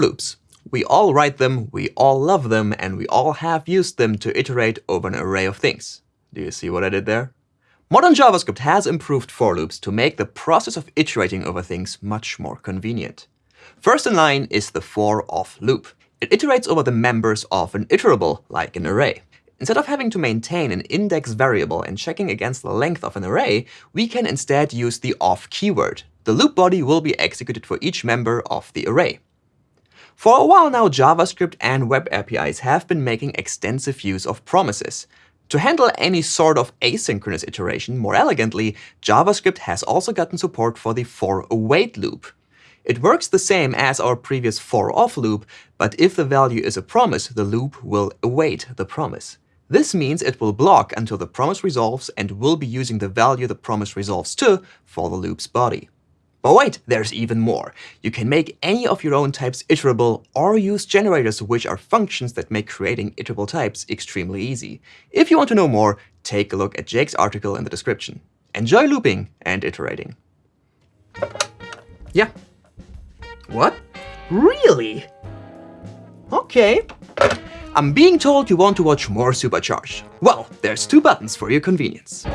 Loops. We all write them, we all love them, and we all have used them to iterate over an array of things. Do you see what I did there? Modern JavaScript has improved for loops to make the process of iterating over things much more convenient. First in line is the for of loop. It iterates over the members of an iterable, like an array. Instead of having to maintain an index variable and checking against the length of an array, we can instead use the of keyword. The loop body will be executed for each member of the array. For a while now, JavaScript and web APIs have been making extensive use of promises. To handle any sort of asynchronous iteration more elegantly, JavaScript has also gotten support for the for await loop. It works the same as our previous for of loop, but if the value is a promise, the loop will await the promise. This means it will block until the promise resolves and will be using the value the promise resolves to for the loop's body. But wait, there's even more. You can make any of your own types iterable or use generators, which are functions that make creating iterable types extremely easy. If you want to know more, take a look at Jake's article in the description. Enjoy looping and iterating. Yeah, what? Really? Okay. I'm being told you want to watch more Supercharged. Well, there's two buttons for your convenience.